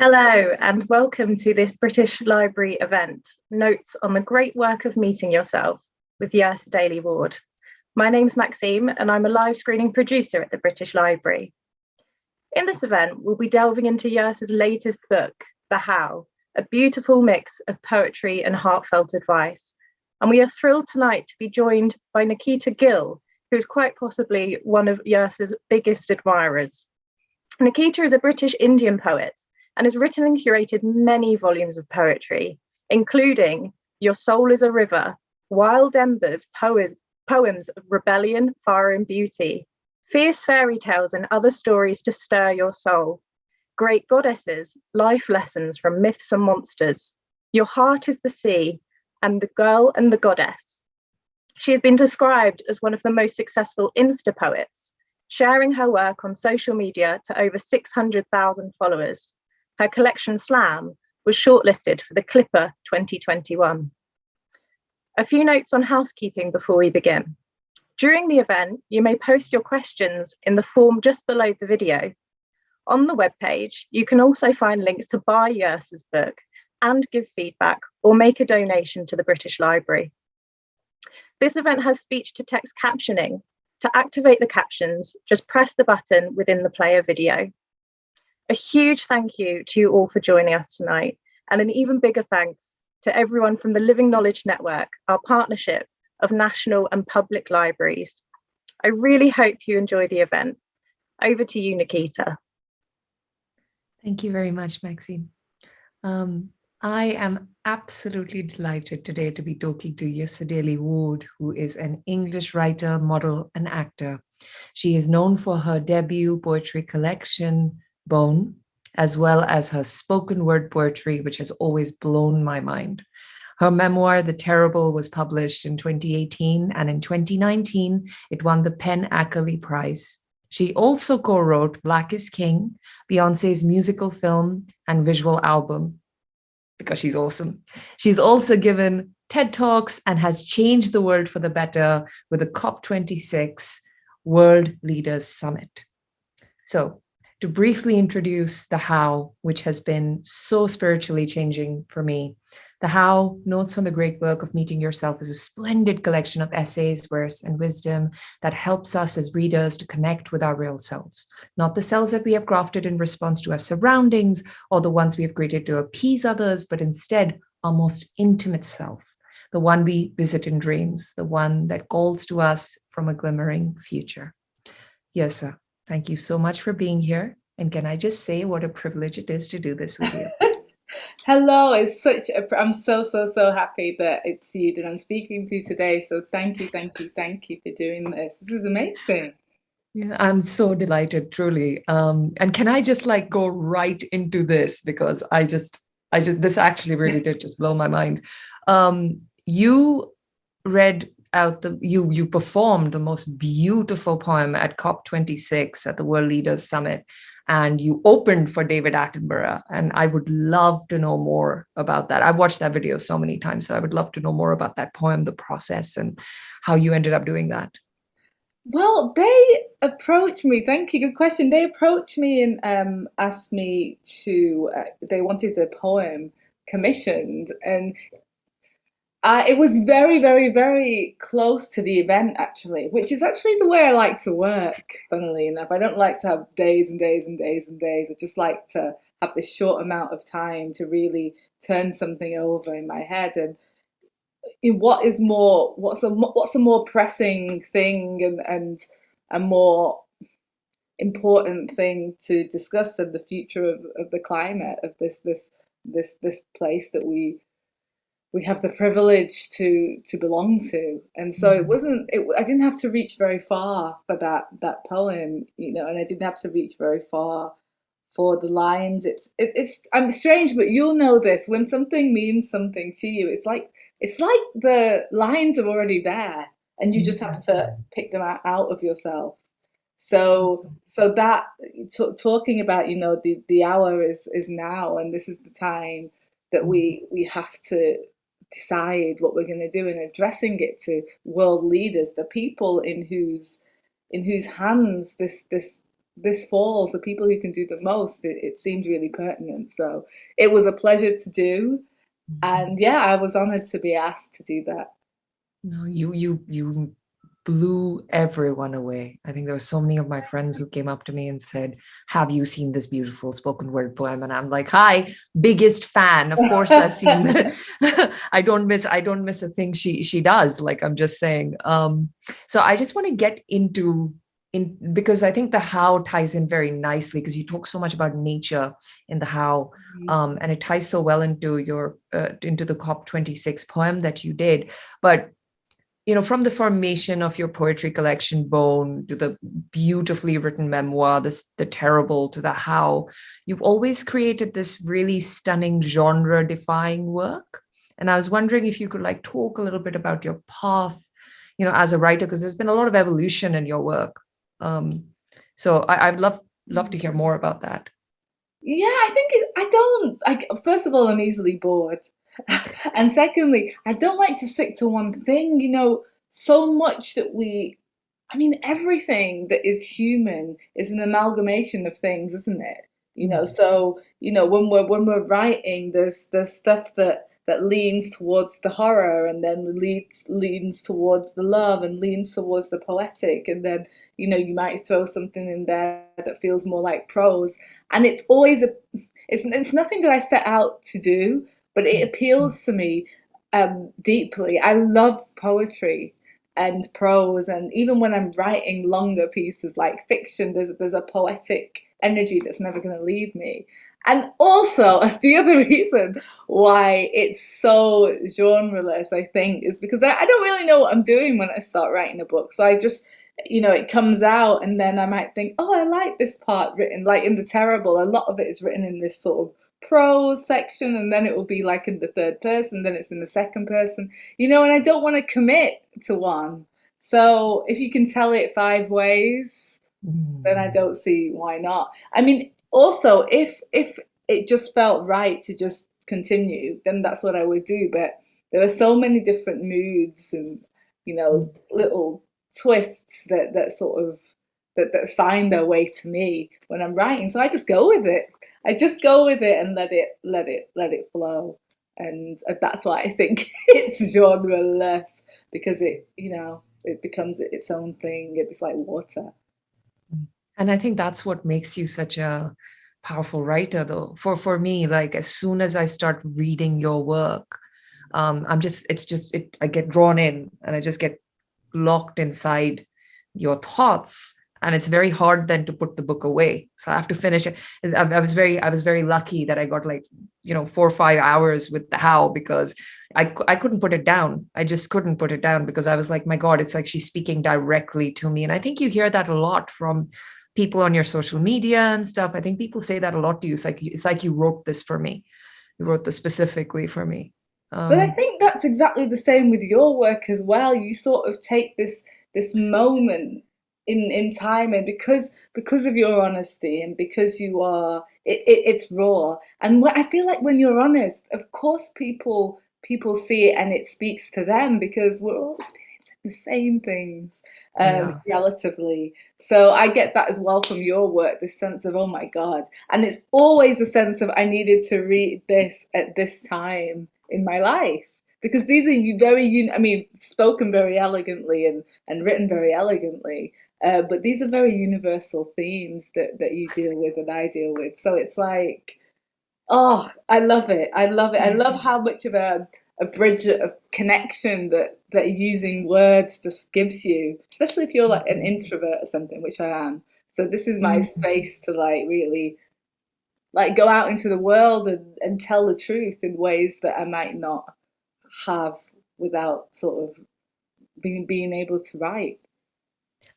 Hello and welcome to this British Library event, Notes on the Great Work of Meeting Yourself with Yrsa Daley Ward. My name's Maxime and I'm a live screening producer at the British Library. In this event, we'll be delving into Yrsa's latest book, The How, a beautiful mix of poetry and heartfelt advice. And we are thrilled tonight to be joined by Nikita Gill, who is quite possibly one of Yrsa's biggest admirers. Nikita is a British Indian poet and has written and curated many volumes of poetry, including Your Soul is a River, Wild Embers, poems, poems of rebellion, fire and beauty, fierce fairy tales and other stories to stir your soul, great goddesses, life lessons from myths and monsters, Your Heart is the Sea, and The Girl and the Goddess. She has been described as one of the most successful Insta poets, sharing her work on social media to over 600,000 followers. Her collection Slam was shortlisted for the CLiPPA 2021. A few notes on housekeeping before we begin. During the event, you may post your questions in the form just below the video. On the webpage, you can also find links to buy Yrsa's book and give feedback or make a donation to the British Library. This event has speech to text captioning, to activate the captions, just press the button within the player video. A huge thank you to you all for joining us tonight, and an even bigger thanks to everyone from the Living Knowledge Network, our partnership of national and public libraries. I really hope you enjoy the event. Over to you, Nikita. Thank you very much, Maxine. Um, I am absolutely delighted today to be talking to Yrsa Ward, who is an English writer, model, and actor. She is known for her debut poetry collection, Bone, as well as her spoken word poetry, which has always blown my mind. Her memoir, The Terrible, was published in 2018, and in 2019, it won the PEN Ackerley Prize. She also co-wrote Black is King, Beyonce's musical film and visual album, because she's awesome. She's also given TED Talks and has changed the world for the better with the COP26 World Leaders Summit. So to briefly introduce the how, which has been so spiritually changing for me. The How, Notes on the Great Work of Meeting Yourself is a splendid collection of essays, verse, and wisdom that helps us as readers to connect with our real selves, not the selves that we have crafted in response to our surroundings or the ones we have created to appease others, but instead our most intimate self, the one we visit in dreams, the one that calls to us from a glimmering future. Yrsa. Thank you so much for being here. And can I just say what a privilege it is to do this with you? Hello, it's such a, I'm so, so, so happy that it's you that I'm speaking to today. So thank you, thank you, thank you for doing this. This is amazing. Yeah, I'm so delighted, truly. Um, and can I just like go right into this because I just, I just, this actually really did just blow my mind. Um, you read out the you you performed the most beautiful poem at COP26 at the World Leaders Summit and you opened for David Attenborough and I would love to know more about that. I've watched that video so many times so I would love to know more about that poem the process and how you ended up doing that. Well, they approached me. Thank you. Good question. They approached me and um, asked me to. Uh, they wanted the poem commissioned, and uh, it was very, very, very close to the event, actually, which is actually the way I like to work, funnily enough. I don't like to have days and days and days and days. I just like to have this short amount of time to really turn something over in my head. And in what is more, what's a, what's a more pressing thing and, and a more important thing to discuss than the future of, of the climate of this, this, this, this place that we we have the privilege to to belong to. And so it mm. wasn't it, i didn't have to reach very far for that that poem you know and i didn't have to reach very far for the lines. It's it, it's i'm strange but you'll know this. When something means something to you it's like it's like the lines are already there and you just have to mm. pick them out, out of yourself. So so that talking about you know the the hour is is now and this is the time that we we have to decide what we're going to do and addressing it to world leaders, the people in whose in whose hands this this this falls, the people who can do the most, it, it seemed really pertinent. So it was a pleasure to do. Mm-hmm. And yeah, I was honored to be asked to do that. No, you you you blew everyone away. I think there were so many of my friends who came up to me and said, have you seen this beautiful spoken word poem? And I'm like, hi, biggest fan. Of course I've seen it. I don't miss, I don't miss a thing she she does. Like I'm just saying. Um, so I just want to get into in because I think the how ties in very nicely because you talk so much about nature in the how Mm-hmm. um, and it ties so well into your uh, into the COP26 poem that you did. But you know, from the formation of your poetry collection, Bone, to the beautifully written memoir, this the terrible to the how, you've always created this really stunning genre-defying work. And I was wondering if you could like talk a little bit about your path, you know, as a writer, because there's been a lot of evolution in your work. Um, so I, I'd love love to hear more about that. Yeah, I think it, I don't. Like, first of all, I'm easily bored, and secondly, I don't like to stick to one thing. You know, so much that we, I mean, everything that is human is an amalgamation of things, isn't it? You know, mm. so you know when we're when we're writing, there's there's stuff that that leans towards the horror, and then leads leans towards the love, and leans towards the poetic, and then you know you might throw something in there that feels more like prose, and it's always a it's it's nothing that I set out to do, but it appeals to me um, deeply. I love poetry and prose, and even when I'm writing longer pieces like fiction, there's there's a poetic energy that's never going to leave me. And also, the other reason why it's so genreless, I think, is because I, I don't really know what I'm doing when I start writing a book. So I just, you know, it comes out and then I might think, oh, I like this part written, like in The Terrible, a lot of it is written in this sort of prose section and then it will be like in the third person, then it's in the second person, you know, and I don't want to commit to one. So if you can tell it five ways, then I don't mm. see why not. I mean, also if if it just felt right to just continue, then that's what I would do. But there are so many different moods and you know mm. little twists that that sort of that, that find their way to me when I'm writing. So I just go with it. I just go with it and let it let it let it flow. And that's why I think it's genreless because it you know it becomes its own thing. It's like water. And I think that's what makes you such a powerful writer though. For for me, like as soon as I start reading your work, um, I'm just it's just it I get drawn in and I just get locked inside your thoughts and it's very hard then to put the book away. So i have to finish it. I was very i was very lucky that i got like you know four or five hours with the how because i i couldn't put it down. I just couldn't put it down because i was like my god it's like she's speaking directly to me. And i think you hear that a lot from people on your social media and stuff. I think people say that a lot to you. It's like it's like you wrote this for me. You wrote this specifically for me. Um, but i think that's exactly the same with your work as well. You sort of take this this moment in in time and because because of your honesty and because you are it, it, it's raw. And what i feel like when you're honest of course people people see it and it speaks to them because we're all experiencing the same things um, yeah. relatively. So i get that as well from your work this sense of oh my god. And it's always a sense of i needed to read this at this time in my life. Because these are very i mean spoken very elegantly and and written very elegantly uh, but these are very universal themes that, that you deal with and I deal with. So it's like, oh, I love it. I love it. I love mm-hmm. how much of a, a bridge of connection that, that using words just gives you, especially if you're like an mm-hmm. introvert or something, which I am. So this is my mm-hmm. space to like really like go out into the world and, and tell the truth in ways that I might not have without sort of being being able to write.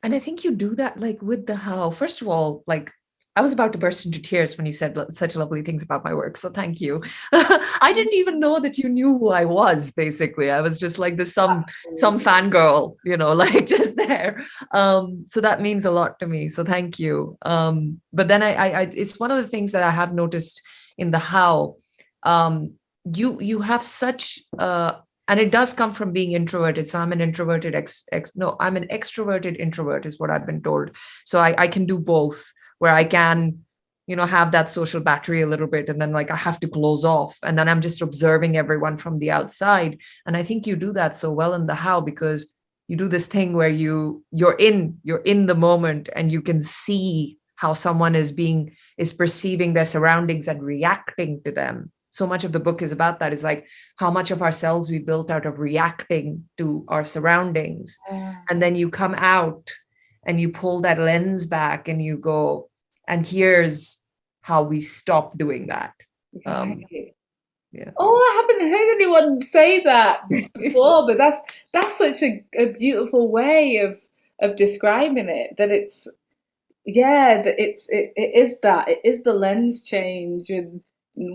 And I think you do that like with the how. First of all, like I was about to burst into tears when you said such lovely things about my work. So thank you. I didn't even know that you knew who I was, basically. I was just like the some some fangirl, you know, like just there. Um, so that means a lot to me. So thank you. Um, but then I, I, I it's one of the things that I have noticed in the how. Um, you you have such uh and it does come from being introverted. So i'm an introverted ex, ex no i'm an extroverted introvert is what i've been told. So i, I can do both where I can, you know, have that social battery a little bit and then like I have to close off. And then I'm just observing everyone from the outside. And I think you do that so well in the how because you do this thing where you you're in you're in the moment and you can see how someone is being is perceiving their surroundings and reacting to them so much of the book is about that is like how much of ourselves we built out of reacting to our surroundings Yeah. and then you come out and you pull that lens back and you go and here's how we stop doing that um, yeah Oh, I haven't heard anyone say that before, but that's that's such a, a beautiful way of of describing it. That it's yeah, that it's it, it is that it is the lens change and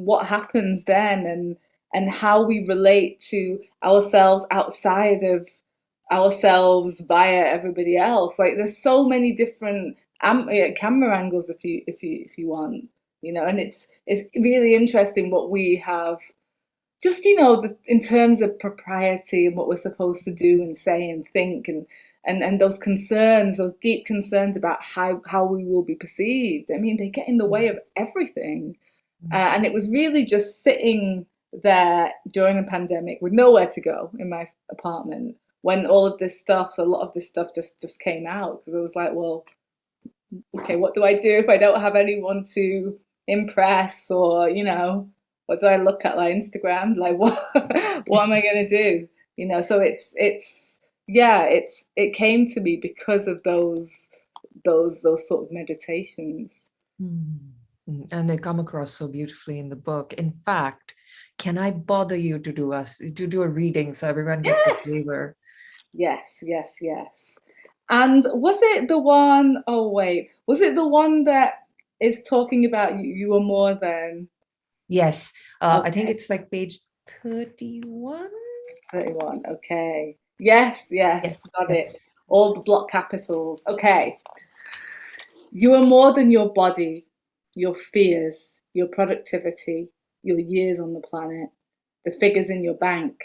what happens then and and how we relate to ourselves outside of ourselves via everybody else. Like there's so many different camera angles if you if you if you want, you know, and it's it's really interesting what we have just you know the, in terms of propriety and what we're supposed to do and say and think and and and those concerns those deep concerns about how how we will be perceived. I mean they get in the way mm. of everything uh, and it was really just sitting there during a pandemic with nowhere to go in my apartment when all of this stuff so a lot of this stuff just just came out because i was like well okay what do i do if i don't have anyone to impress or you know what do I look at like Instagram? Like what what am I gonna do? You know, so it's it's yeah, it's it came to me because of those those those sort of meditations. Mm. Mm, And they come across so beautifully in the book. In fact, can I bother you to do us to do a reading so everyone gets Yes. a flavor? Yes, yes, yes. And was it the one oh wait, was it the one that is talking about you, you are more than Yes, uh, I think it's like page 31. 31. Okay. Yes, Yes, yes, got it. All the block capitals. Okay. You are more than your body, your fears, your productivity, your years on the planet, the figures in your bank,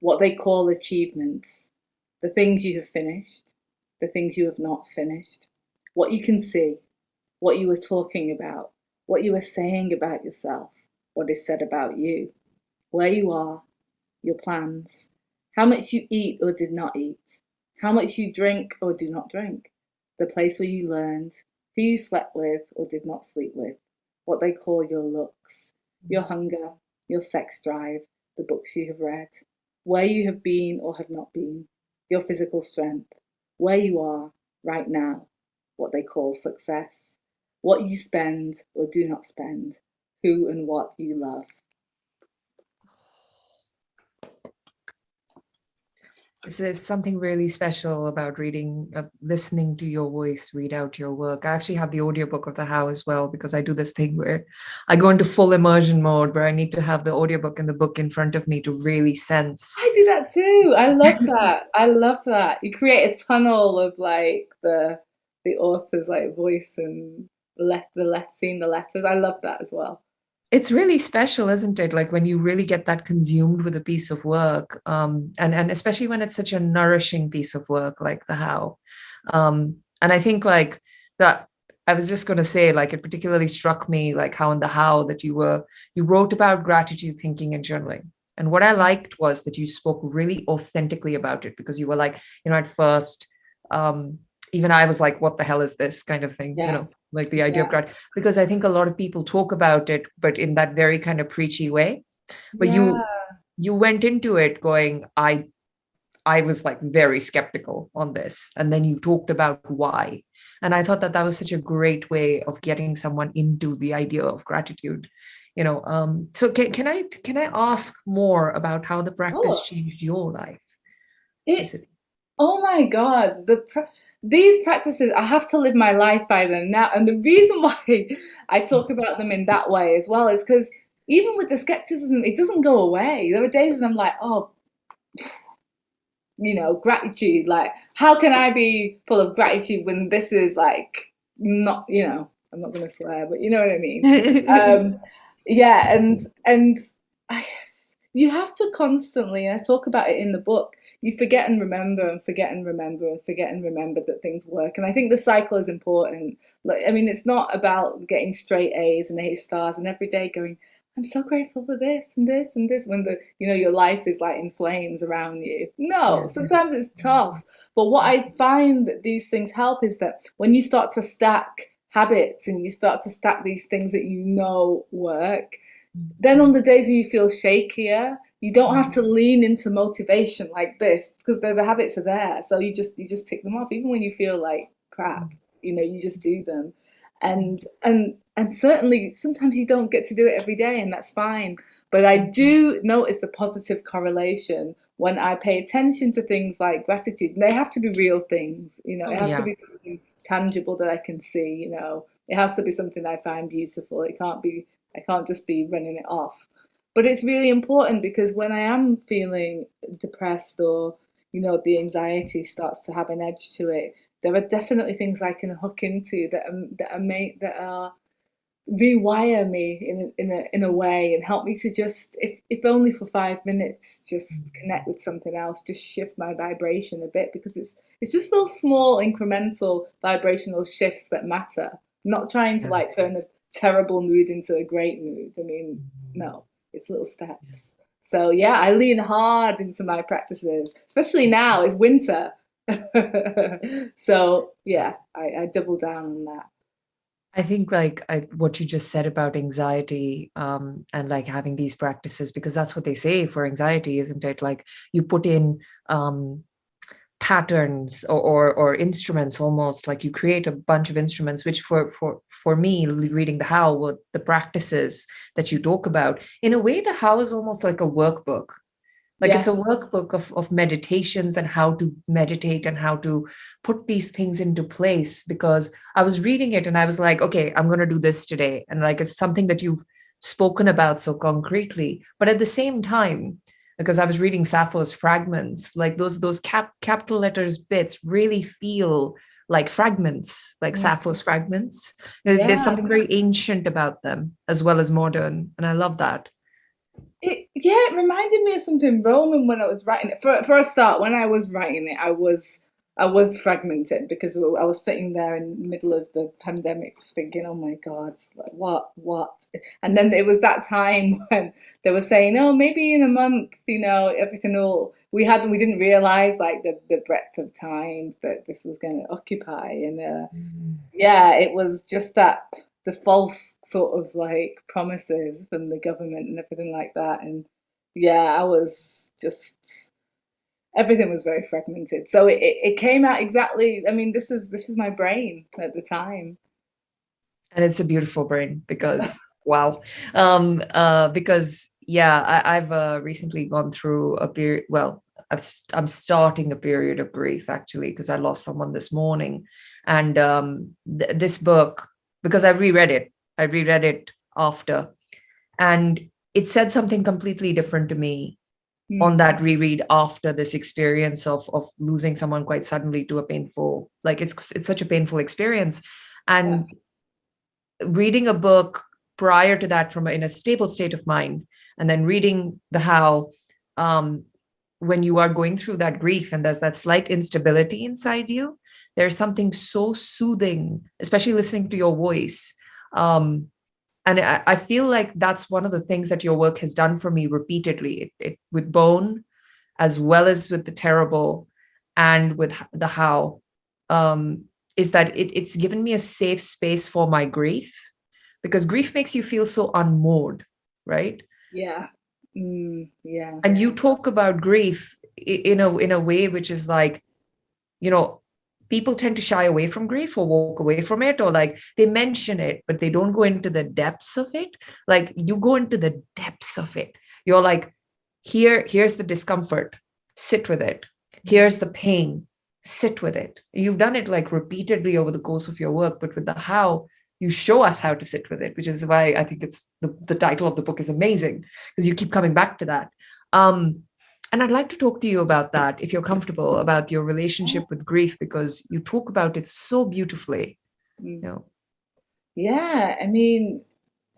what they call achievements, the things you have finished, the things you have not finished, what you can see, what you were talking about, what you are saying about yourself, what is said about you, where you are, your plans, how much you eat or did not eat, how much you drink or do not drink, the place where you learned, who you slept with or did not sleep with, what they call your looks, your hunger, your sex drive, the books you have read, where you have been or have not been, your physical strength, where you are right now, what they call success, what you spend or do not spend, who and what you love. Is there something really special about reading, uh, listening to your voice read out your work? I actually have the audiobook of the How as well because I do this thing where I go into full immersion mode where I need to have the audiobook and the book in front of me to really sense. I do that too. I love that. I love that. You create a tunnel of like the the author's like voice and let the let seeing the letters. I love that as well. It's really special, isn't it? Like when you really get that consumed with a piece of work, um, and and especially when it's such a nourishing piece of work like the How. Um, and I think like that. I was just going to say, like, it particularly struck me, like how in the How that you were you wrote about gratitude, thinking, and journaling. And what I liked was that you spoke really authentically about it because you were like, you know, at first, um, even I was like, what the hell is this kind of thing, you know, like the idea of Yeah. gratitude because I think a lot of people talk about it, but in that very kind of preachy way. But Yeah. you you went into it going, I I was like very skeptical on this, and then you talked about why, and I thought that that was such a great way of getting someone into the idea of gratitude. You know, um, so can can I can I ask more about how the practice Oh, changed your life? it? Oh my God, the these practices, I have to live my life by them now. And the reason why I talk about them in that way as well is because even with the skepticism, it doesn't go away. There are days when I'm like, oh, you know, gratitude. Like, how can I be full of gratitude when this is like not, you know, I'm not going to swear, but you know what I mean. Um, yeah, and and I, you have to constantly, I talk about it in the book, you forget and remember and forget and remember and forget and remember that things work. And I think the cycle is important. Like, I mean, it's not about getting straight A's and A stars and every day going, I'm so grateful for this and this and this when the you know your life is like in flames around you. No, sometimes it's tough. But what I find that these things help is that when you start to stack habits and you start to stack these things that you know work, then on the days when you feel shakier, you don't have to lean into motivation like this because the, the habits are there. So you just you just tick them off even when you feel like crap. You know, you just do them and and and certainly sometimes you don't get to do it every day and that's fine but i do notice the positive correlation when i pay attention to things like gratitude and they have to be real things you know it oh, has Yeah. to be something tangible that i can see you know it has to be something i find beautiful it can't be i can't just be running it off but it's really important because when i am feeling depressed or you know the anxiety starts to have an edge to it there are definitely things I can hook into that are, that are made that are rewire me in a, in a in a way and help me to just if if only for five minutes just mm-hmm. connect with something else just shift my vibration a bit because it's it's just those small incremental vibrational shifts that matter. Not trying to like turn a terrible mood into a great mood. I mean mm-hmm. no it's little steps so yeah I lean hard into my practices especially now it's winter so yeah, I, I double down on that. I think like I, what you just said about anxiety um, and like having these practices, because that's what they say for anxiety, isn't it? Like you put in um, patterns or, or, or instruments almost like you create a bunch of instruments, which for, for, for me, reading the how, what the practices that you talk about, in a way, the how is almost like a workbook. Like it's a workbook of, of meditations and how to meditate and how to put these things into place because i was reading it and i was like okay i'm going to do this today. And like it's something that you've spoken about so concretely but at the same time because i was reading sappho's fragments like those those cap capital letters bits really feel like fragments like Mm. sappho's fragments There- there's something very ancient about them as well as modern and i love that It, yeah, it reminded me of something Roman when I was writing it. For for a start, when I was writing it, I was I was fragmented because I was sitting there in the middle of the pandemic, just thinking, "Oh my God, like, what, what?" And then it was that time when they were saying, "Oh, maybe in a month, you know, everything will." We had we didn't realize like the the breadth of time that this was going to occupy, and uh, yeah, it was just that the false sort of like promises from the government and everything like that. And yeah, I was just everything was very fragmented. So it, it, came out exactly. I mean, this is this is my brain at the time. and it's a beautiful brain because wow um uh because yeah I, i've uh, recently gone through a period well st- i'm starting a period of grief actually because i lost someone this morning and um th- this book because i reread it i reread it after and it said something completely different to me on that reread after this experience of of losing someone quite suddenly to a painful like it's it's such a painful experience. And reading a book prior to that from a, in a stable state of mind and then reading the how um when you are going through that grief and there's that slight instability inside you there's something so soothing especially listening to your voice um and I, I feel like that's one of the things that your work has done for me repeatedly it, it with bone as well as with the terrible and with the how um is that it, it's given me a safe space for my grief because grief makes you feel so unmoored right Yeah. Mm, yeah. and you talk about grief in a in a way which is like you know people tend to shy away from grief or walk away from it or like they mention it but they don't go into the depths of it. Like you go into the depths of it. You're like here here's the discomfort. Sit with it. Here's the pain. Sit with it. You've done it like repeatedly over the course of your work but with the how you show us how to sit with it which is why i think it's the, the title of the book is amazing because you keep coming back to that. Um and i'd like to talk to you about that if you're comfortable about your relationship with grief because you talk about it so beautifully Mm. you know Yeah, I mean,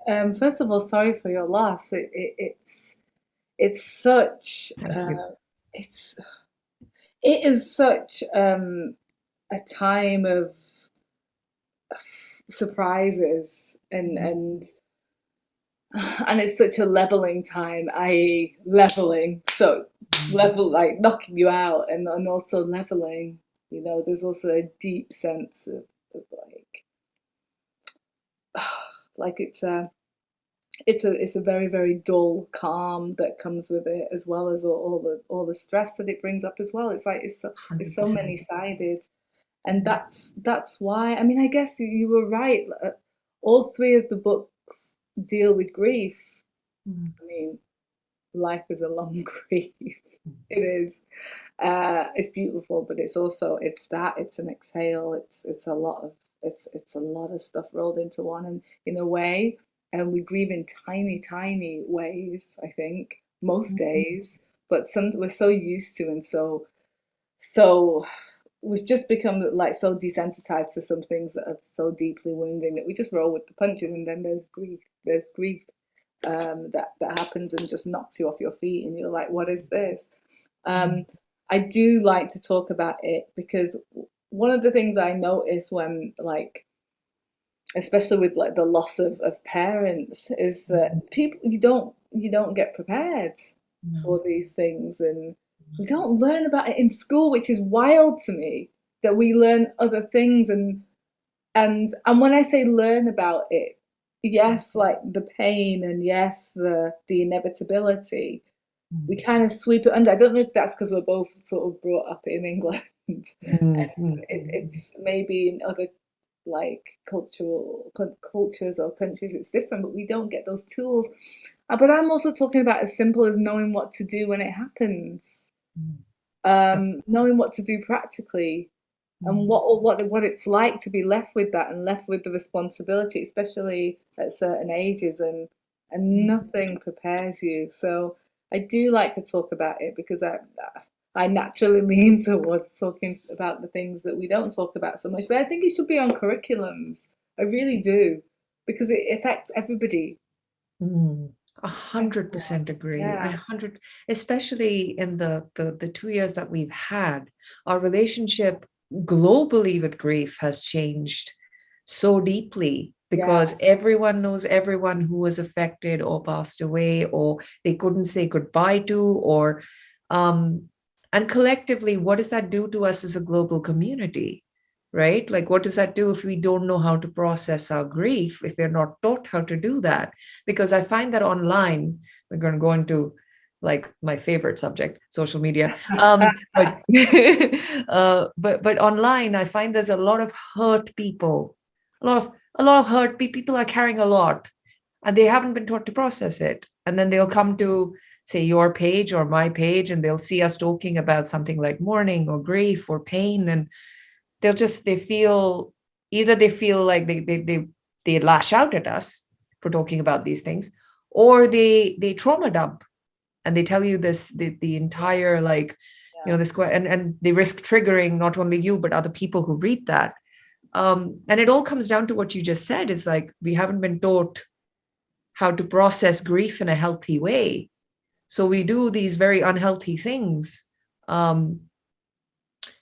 um, first of all, sorry for your loss. It, it, it's it's such uh, it's it is such um, a time of surprises and Mm. and and it's such a leveling time, i.e. leveling. So level like knocking you out and, and also leveling. You know, there's also a deep sense of, of like like it's a it's a it's a very very dull calm that comes with it as well as all, all the all the stress that it brings up as well it's like it's so it's so many sided and that's that's why i mean i guess you, you were right uh, all three of the books deal with grief Mm. i mean life is a long grief it is uh it's beautiful but it's also it's that it's an exhale it's it's a lot of it's it's a lot of stuff rolled into one and in a way and we grieve in tiny tiny ways i think most Mhm. days but some we're so used to and so so we've just become like so desensitized to some things that are so deeply wounding that we just roll with the punches and then there's grief there's grief um, that that happens and just knocks you off your feet and you're like what is this um, I do like to talk about it because one of the things I notice when like especially with like the loss of, of parents is that people you don't you don't get prepared No. for these things and we don't learn about it in school which is wild to me that we learn other things and and and when I say learn about it yes like the pain and yes the the inevitability we Mm. kind of sweep it under. I don't know if that's because we're both sort of brought up in England. Mm, and mm, it, it's maybe in other like cultural cul- cultures or countries it's different, but we don't get those tools. Uh, But I'm also talking about as simple as knowing what to do when it happens, Mm. um, knowing what to do practically, and Mm. what what what it's like to be left with that and left with the responsibility, especially at certain ages, and and Mm. nothing prepares you. So I do like to talk about it because I I naturally lean towards talking about the things that we don't talk about so much. But I think it should be on curriculums. I really do because it affects everybody. Mm, A hundred percent agree. Yeah. hundred, especially in the, the the two years that we've had, our relationship globally with grief has changed so deeply Yeah. because everyone knows everyone who was affected or passed away or they couldn't say goodbye to or um and collectively, what does that do to us as a global community? Right? Like, what does that do if we don't know how to process our grief, if we're not taught how to do that? because I find that online, we're going to go into like my favorite subject, social media. Um, but, uh, but but online, I find there's a lot of hurt people, a lot of a lot of hurt people are carrying a lot, and they haven't been taught to process it. And then they'll come to say your page or my page, and they'll see us talking about something like mourning or grief or pain, and they'll just they feel either they feel like they they they, they lash out at us for talking about these things or they they trauma dump and they tell you this the, the entire like you know this and and they risk triggering not only you but other people who read that. Um and it all comes down to what you just said. It's like we haven't been taught how to process grief in a healthy way. So we do these very unhealthy things. Um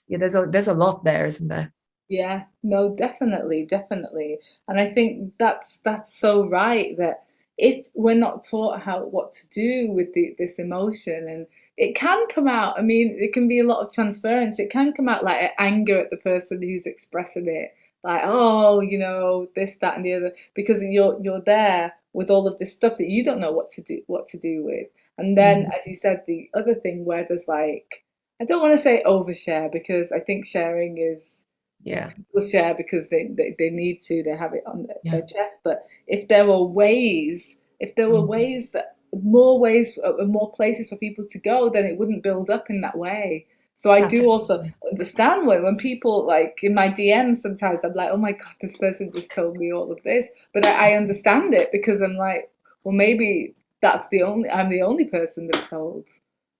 yeah there's a there's a lot there isn't there? Yeah, no, definitely, definitely. And I think that's that's so right that if we're not taught how what to do with the, this emotion and it can come out, I mean, it can be a lot of transference. It can come out like anger at the person who's expressing it, like, oh, you know, this, that, and the other, because you're you're there with all of this stuff that you don't know what to do what to do with. And then, Mhm. as you said, the other thing where there's like, I don't want to say overshare because I think sharing is yeah people share because they, they, they need to, they have it on their, Yeah. their chest. But if there were ways, if there were Mhm. ways that more ways, uh, more places for people to go, then it wouldn't build up in that way. So I do also understand when, when people like in my DMs sometimes I'm like, oh my God, this person just told me all of this. But I, I understand it because I'm like, well, maybe that's the only, I'm the only person they've told.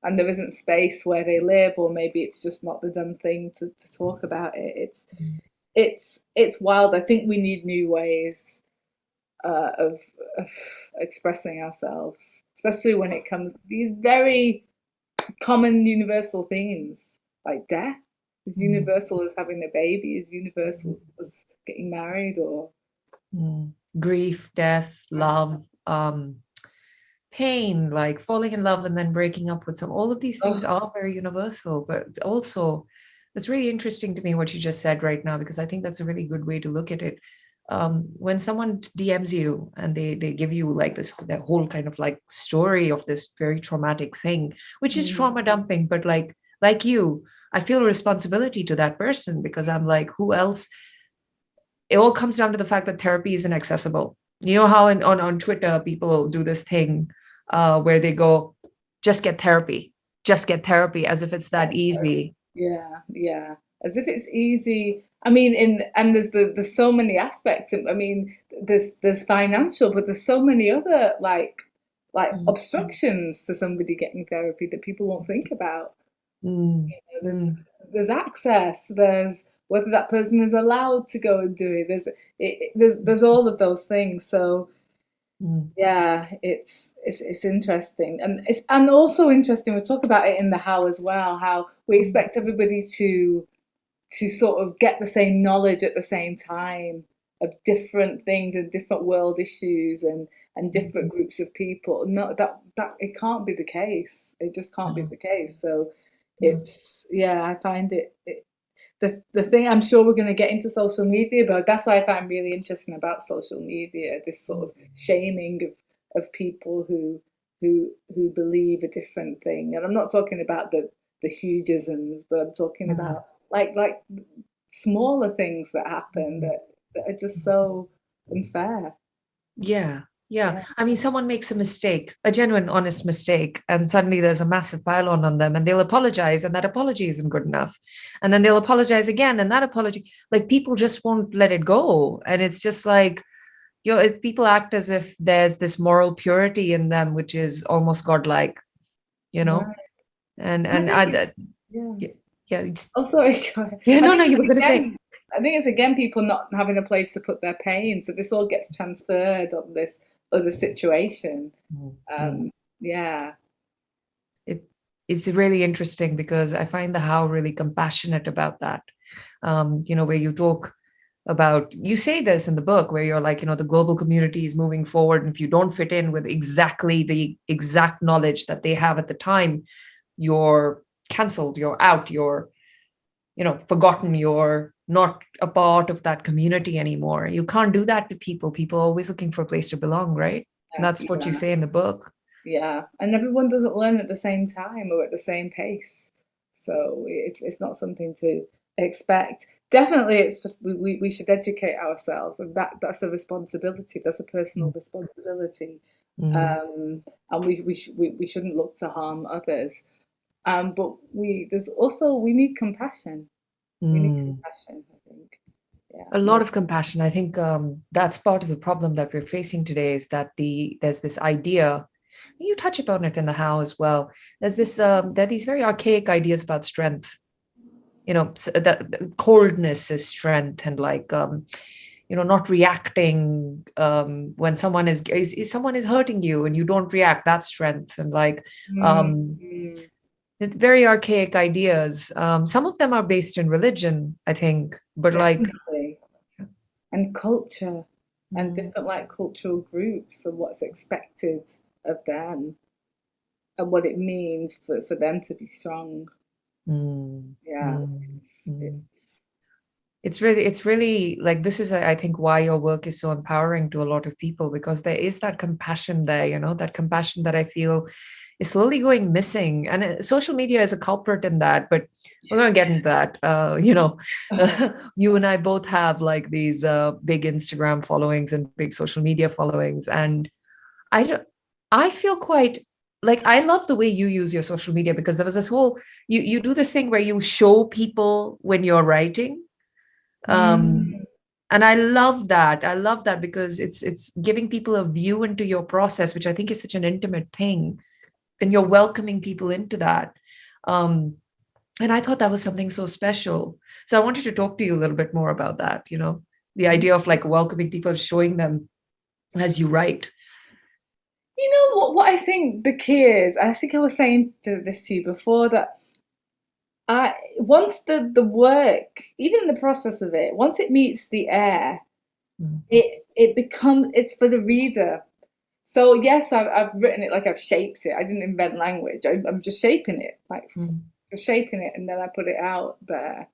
And there isn't space where they live, or maybe it's just not the done thing to, to talk about it. It's Mm. it's it's wild. I think we need new ways uh, of, of expressing ourselves, especially when it comes to these very common universal themes. like death, as Mm. universal as having a baby, as universal as getting married or Mm. Grief, death, love, um, pain, like falling in love and then breaking up with some. All of these things Oh. are very universal, but also it's really interesting to me what you just said right now because I think that's a really good way to look at it. Um, when someone DMs you and they they give you like this the whole kind of like story of this very traumatic thing, which is Mm. trauma dumping, but like like you, I feel a responsibility to that person because I'm like, who else? It all comes down to the fact that therapy is inaccessible. You know how in, on on Twitter people do this thing uh, where they go, just get therapy, just get therapy, as if it's that easy. Yeah, yeah. As if it's easy. I mean, in and there's the there's so many aspects. I mean, there's there's financial, but there's so many other like like Mm. obstructions to somebody getting therapy that people won't think about. Mm, There's mm, there's access. There's whether that person is allowed to go and do it. There's it- there's there's all of those things. So mm, yeah, it's it's it's interesting, and it's and also interesting. We talk about it in the how as well. How we expect everybody to to sort of get the same knowledge at the same time of different things and different world issues and and different groups of people. No, that that it can't be the case. It just can't be Mhm. the case. So it's yeah, I find it. it the, the thing I'm sure we're going to get into social media, but that's why I find really interesting about social media this sort of shaming of, of people who who who believe a different thing. And I'm not talking about the the hugeisms, but I'm talking Mhm. about like like smaller things that happen that, that are just so unfair. Yeah, yeah. I mean, someone makes a mistake, a genuine, honest mistake, and suddenly there's a massive pile-on on them, and they'll apologize, and that apology isn't good enough. And then they'll apologize again, and that apology, like people just won't let it go. And it's just like, you know, people act as if there's this moral purity in them, which is almost godlike, you know? Right. And And I I, Yeah. yeah, it's, Oh, sorry. yeah, no, no, you were gonna say, I think it's again people not having a place to put their pain, so this all gets transferred on this other situation. Mm, Um, yeah, it it's really interesting because I find the how really compassionate about that. Um, you know, where you talk about you say this in the book where you're like, you know, the global community is moving forward, and if you don't fit in with exactly the exact knowledge that they have at the time, you're cancelled, you're out, you're you know forgotten you're not a part of that community anymore you can't do that to people people are always looking for a place to belong right and that's what you say in the book yeah, and everyone doesn't learn at the same time or at the same pace, so it's it's not something to expect. Definitely, it's we, we we should educate ourselves, and that that's a responsibility. That's a personal Mm. responsibility. Mm, um, and we we, sh- we we shouldn't look to harm others. Um, but we there's also we need compassion. Mm. compassion. I think. Yeah. a lot of compassion i think um, that's part of the problem that we're facing today is that the there's this idea you touch upon it in the how as well there's this um, there are these very archaic ideas about strength you know that coldness is strength and like um, you know not reacting um, when someone is, is is someone is hurting you and you don't react that's strength and like um, Mm, it's very archaic ideas um, some of them are based in religion i think but like. And culture and mm, different like cultural groups and what's expected of them and what it means for, for them to be strong. mm, Yeah. mm, It's, mm. it's, it's really it's really like this is i think why your work is so empowering to a lot of people because there is that compassion there you know that compassion that i feel is slowly going missing. And uh, social media is a culprit in that but we're going to get into that. Uh, you know you and i both have like these uh, big instagram followings and big social media followings. And i don't i feel quite like i love the way you use your social media because there was this whole you you do this thing where you show people when you're writing. Um Mm. and i love that. I love that because it's it's giving people a view into your process which i think is such an intimate thing and you're welcoming people into that um and i thought that was something so special so i wanted to talk to you a little bit more about that you know the idea of like welcoming people showing them as you write You know what? What I think the key is, I think I was saying to this to you before that I once the the work, even the process of it, once it meets the air, Mm. it it becomes it's for the reader. So yes, I've I've written it like I've shaped it. I didn't invent language. I, I'm just shaping it, like Mm. shaping it, and then I put it out there.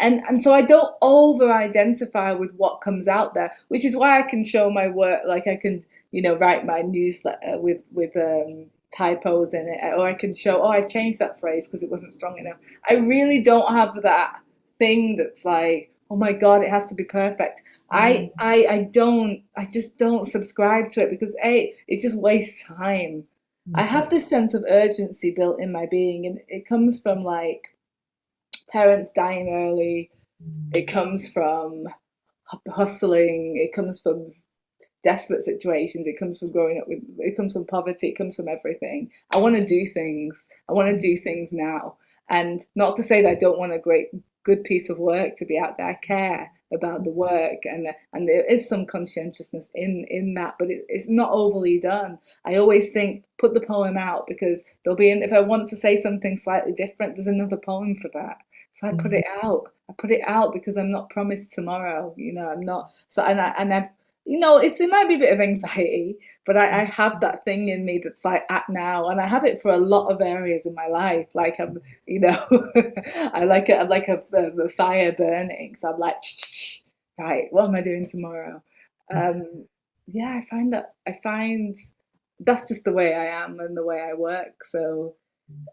And and so I don't over identify with what comes out there, which is why I can show my work. Like I can, you know, write my newsletter with with um, typos in it, or I can show, oh, I changed that phrase because it wasn't strong enough. I really don't have that thing that's like, oh my god, it has to be perfect. I Mm. I I don't. I just don't subscribe to it because a it just wastes time. I have this sense of urgency built in my being, and it comes from like parents dying early. It comes from hustling. It comes from desperate situations. It comes from growing up with. It comes from poverty. It comes from everything. I want to do things. I want to do things now, and not to say that I don't want a great, good piece of work to be out there. I care about the work, and and there is some conscientiousness in in that, but it, it's not overly done. I always think put the poem out because there'll be an, if I want to say something slightly different, there's another poem for that. So I put Mhm. it out. I put it out because I'm not promised tomorrow. You know, I'm not. So and I and I've you know it's it might be a bit of anxiety, but I, I have that thing in me that's like at now, and I have it for a lot of areas in my life. Like I'm, you know, I like it. I'm like a, a fire burning. So I'm like, right, what am I doing tomorrow? Um, yeah, I find that I find that's just the way I am and the way I work. So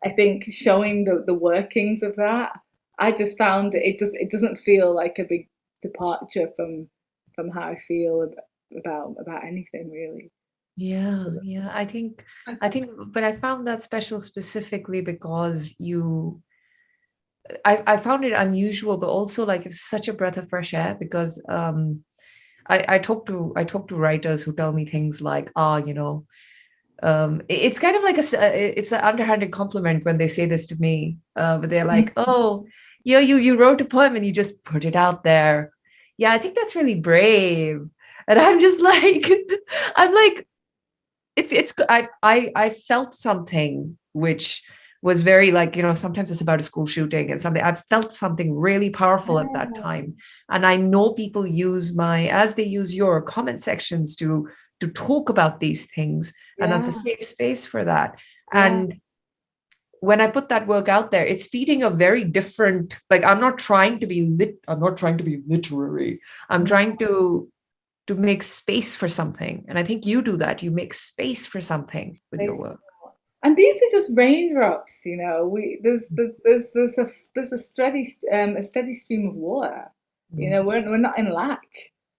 I think showing the, the workings of that, I just found it just it doesn't feel like a big departure from from how I feel about about, about anything really. Yeah, yeah. I think, I think, but I found that special specifically because you, I, I found it unusual, but also like it's such a breath of fresh air because um, I, I talk to, I talk to writers who tell me things like, ah, you know, um, it's kind of like a, s- uh, it's an underhanded compliment when they say this to me, uh, but they're like, oh, you know, you, you wrote a poem and you just put it out there. Yeah, I think that's really brave. And I'm just like, I'm like, it's it's I I I felt something which was very like you know sometimes it's about a school shooting and something I've felt something really powerful at that time and I know people use my as they use your comment sections to to talk about these things and that's a safe space for that Yeah. and when I put that work out there, it's feeding a very different, like I'm not trying to be lit, I'm not trying to be literary. I'm mm-hmm. trying to to make space for something. And I think you do that. You make space for something with your work. And these are just raindrops, you know. We there's mm. there's there's there's a there's a steady um a steady stream of water. You mm. know, we're we're not in lack.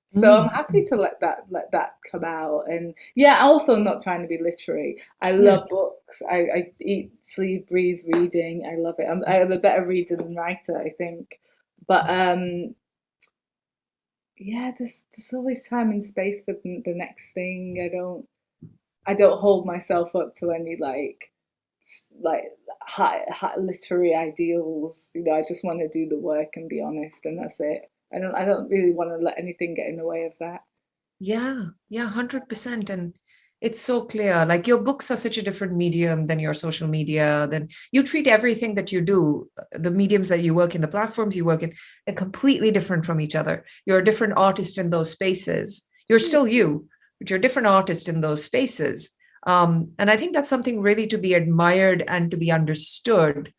So I'm Mm. happy to let that let that come out. And yeah, also not trying to be literary. I love books. I, I eat, sleep, breathe reading. I love it. I'm I'm a better reader than writer, I think. But um yeah, there's there's always time and space for the, the next thing. I don't I don't hold myself up to any like s- like high, high literary ideals. You know, I just want to do the work and be honest, and that's it. I don't I don't really want to let anything get in the way of that. Yeah, yeah, 100%. And it's so clear. Like your books are such a different medium than your social media. Then you treat everything that you do, uh, the mediums that you work in, the platforms you work in, they're completely different from each other. You're a different artist in those spaces. You're Hmm. still you, but you're a different artist in those spaces. Um, and I think that's something really to be admired and to be understood.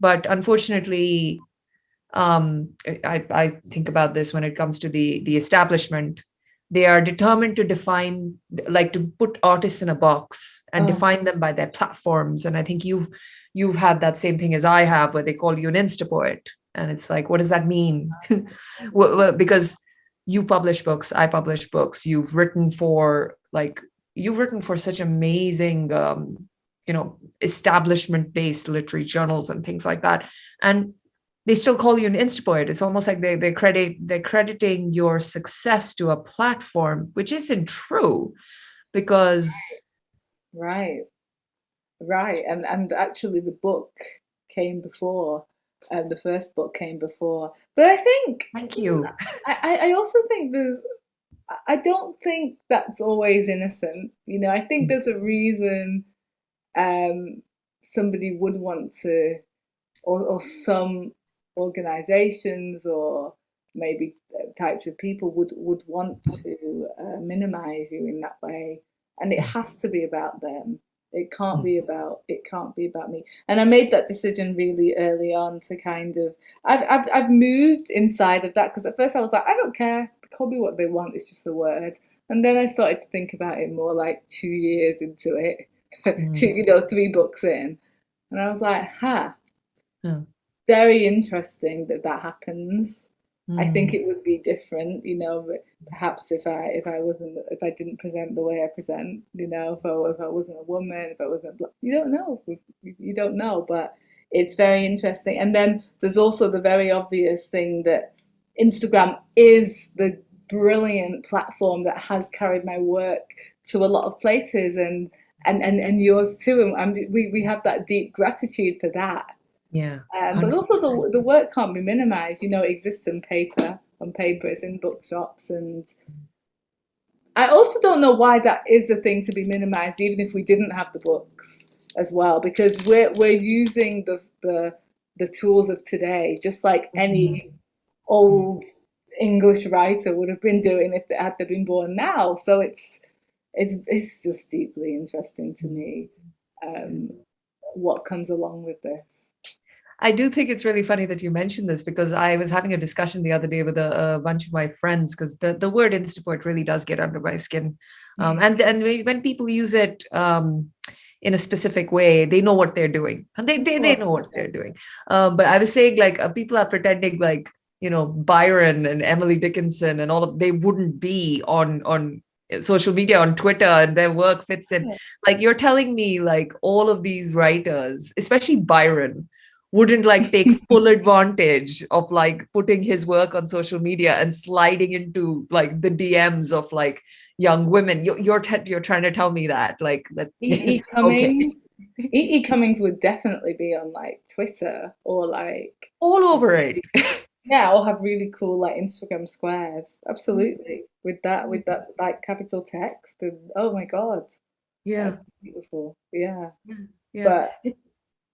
But unfortunately, um, I, I think about this when it comes to the the establishment. They are determined to define, like to put artists in a box and Oh, define them by their platforms. And I think you've you've had that same thing as I have, where they call you an Insta poet, and it's like, what does that mean? Because you publish books, I publish books. You've written for like you've written for such amazing, um, you know, establishment-based literary journals and things like that, and they still call you an Instapoet. It's almost like they they credit they're crediting your success to a platform, which isn't true, because right, right. And and actually, the book came before. Um, the first book came before. But I think thank you. I, I I also think there's I I don't think that's always innocent. You know, I think there's a reason um somebody would want to or, or some organizations or maybe uh, types of people would would want to uh, minimize you in that way. And it has to be about them. It can't be about it can't be about me. And i made that decision really early on to kind of i've i've, I've moved inside of that because at first i was like i don't care. Call me what they want. It's just a word. And then i started to think about it more like two years into it. Mm. two you know three books in. And i was like huh. Yeah. Very interesting that that happens Mm. I think mm. it would be different, you know, perhaps if I if I wasn't if I didn't present the way I present, you know, if I, if I wasn't a woman, if I wasn't you don't know, you don't know, but it's very interesting. And then there's also the very obvious thing that Instagram is the brilliant platform that has carried my work to a lot of places and and and, and yours too and we, we have that deep gratitude for that yeah. Um, but also the, the work can't be minimized. You know, it exists in paper, on paper, it's in bookshops. And I also don't know why that is a thing to be minimized, even if we didn't have the books as well, because we're, we're using the, the, the tools of today, just like any mm-hmm. old English writer would have been doing if they had they been born now. So it's, it's, it's just deeply interesting to me um, what comes along with this. I do think it's really funny that you mentioned this because I was having a discussion the other day with a, a bunch of my friends because the, the word Instapoet really does get under my skin. Um, and, and when people use it um, in a specific way, they know what they're doing. And they, they, they know what they're doing. Um, but I was saying like uh, people are pretending like, you know, Byron and Emily Dickinson and all of, they wouldn't be on, on social media on twitter and their work fits in. Like you're telling me like all of these writers especially byron wouldn't like take full advantage of like putting his work on social media and sliding into like the DMs of like young women. You're you're, you're trying to tell me that like that. E. e. Cummings, okay. E. e. Cummings would definitely be on like Twitter or like all over it. yeah, or have really cool like Instagram squares. Absolutely, mm-hmm. with that with that like capital text and oh my god, yeah, beautiful. Yeah, yeah. But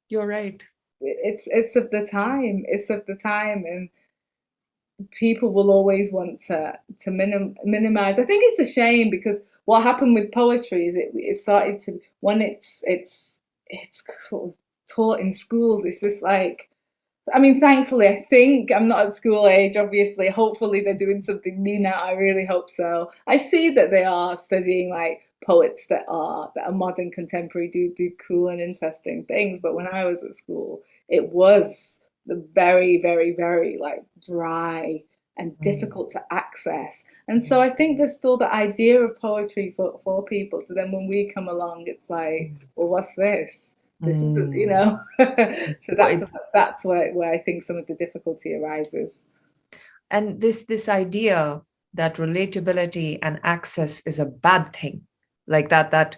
you're right it's it's of the time it's of the time and people will always want to to minim, minimize i think it's a shame because what happened with poetry is it it started to when it's it's it's sort of taught in schools it's just like I mean, thankfully, I think I'm not at school age, obviously. Hopefully, they're doing something new now. I really hope so. I see that they are studying like poets that are that are modern contemporary do do cool and interesting things but when i was at school it was very, very, very like dry and mm. difficult to access. And so I think there's still the idea of poetry for, for people. So then when we come along, it's like, well, what's this? This is, you mm. know, so that's that's where, where I think some of the difficulty arises. And this this idea that relatability and access is a bad thing, like that that,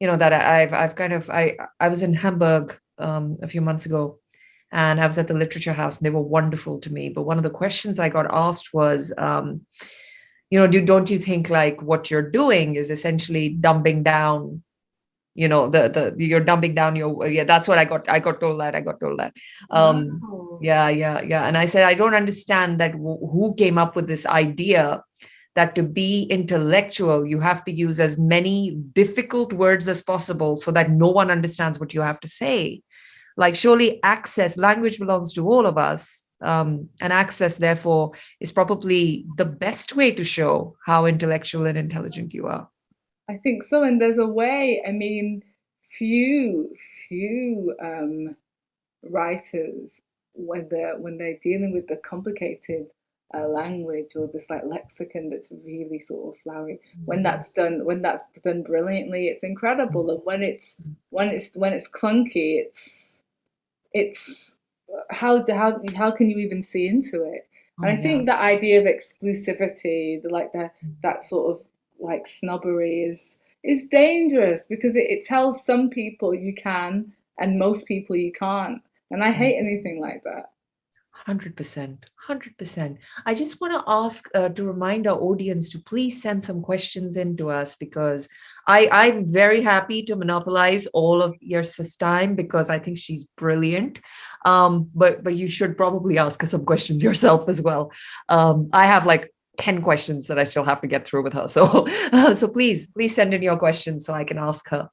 you know, that I've I've kind of I I was in Hamburg um, a few months ago and I was at the literature house and they were wonderful to me. But one of the questions I got asked was, um, you know, do, don't you think like what you're doing is essentially dumbing down, you know, the, the, you're dumbing down your, yeah, that's what I got. I got told that, I got told that. Um, wow. Yeah, yeah, yeah. And I said, I don't understand that who came up with this idea that to be intellectual, you have to use as many difficult words as possible so that no one understands what you have to say like surely access language belongs to all of us um, and access therefore is probably the best way to show how intellectual and intelligent you are. I think so and there's a way i mean few few um, writers when they're when they're dealing with the complicated uh, language or this like lexicon that's really sort of flowery when that's done when that's done brilliantly it's incredible and when it's when it's when it's clunky it's it's how how how can you even see into it? And oh, I think yeah. that idea of exclusivity, the like the mm. that sort of like snobbery is is dangerous because it, it tells some people you can and most people you can't. And I hate mm. anything like that. 100%. 100%. I just want to ask uh, to remind our audience to please send some questions in to us because I, I'm very happy to monopolize all of Yrsa's time because I think she's brilliant. Um, but but you should probably ask her some questions yourself as well. Um, I have like 10 questions that I still have to get through with her. So, so please, please send in your questions so I can ask her.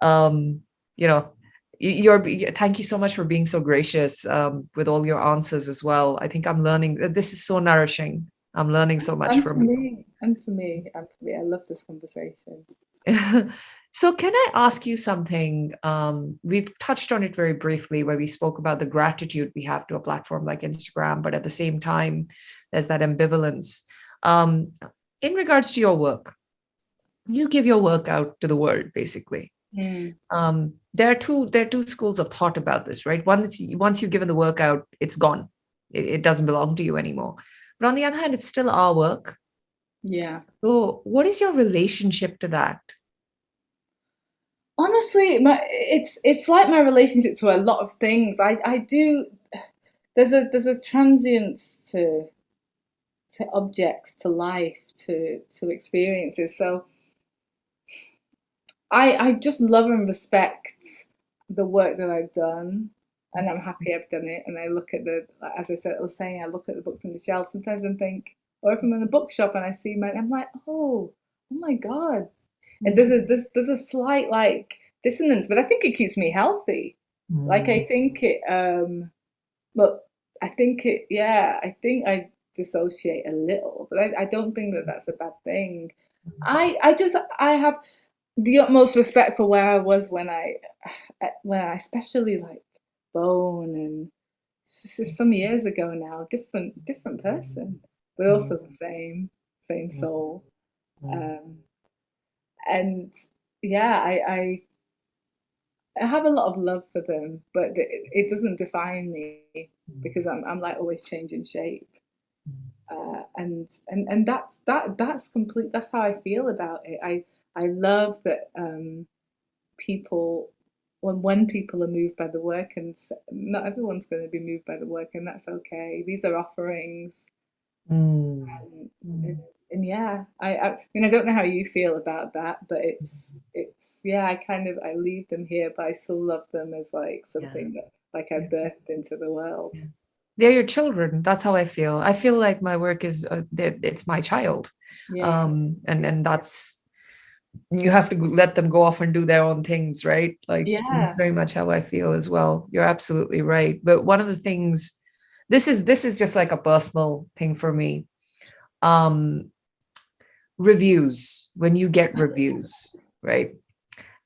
Um, you know, you're thank you so much for being so gracious um, with all your answers as well. I think I'm learning this is so nourishing. I'm learning so much and from me and for me and for me. I love this conversation. so can I ask you something? Um, we've touched on it very briefly where we spoke about the gratitude we have to a platform like Instagram, but at the same time, there's that ambivalence. Um, in regards to your work, you give your work out to the world, basically. Mm. Um, there are two there are two schools of thought about this, right? Is once you've given the work out, it's gone. It, it doesn't belong to you anymore. But on the other hand, it's still our work. Yeah. So what is your relationship to that? Honestly, my it's it's like my relationship to a lot of things. I I do there's a there's a transience to to objects, to life, to to experiences. So I I just love and respect the work that I've done, and I'm happy I've done it. And I look at the, as I said, I was saying, I look at the books on the shelf sometimes and think, or if I'm in a bookshop and I see mine, I'm like, oh, oh my god. And there's a mm. there's there's a slight like dissonance, but I think it keeps me healthy. Mm. Like I mm. think it, um, but I think it, yeah, I think I dissociate a little, but I, I don't think that that's a bad thing. Mm. I I just I have the utmost respect for where I was when I, eh, when I especially like Bone and this is mm. some years ago now, different different mm. person, but also mm. the same same soul. Um, and yeah, I, I I have a lot of love for them, but it, it doesn't define me because I'm I'm like always changing shape. Uh, and and and that's that that's complete. That's how I feel about it. I I love that um, people, when when people are moved by the work, and not everyone's going to be moved by the work, and that's okay. These are offerings. Mm. And, mm. and, yeah, I, I mean, I don't know how you feel about that, but it's it's yeah, I kind of I leave them here, but I still love them as like something yeah. that like I birthed into the world. Yeah. They're your children. That's how I feel. I feel like my work is uh, it's my child, yeah. um, and and that's you have to let them go off and do their own things, right? Like yeah. very much how I feel as well. You're absolutely right. But one of the things, this is this is just like a personal thing for me. Um, reviews when you get reviews, right?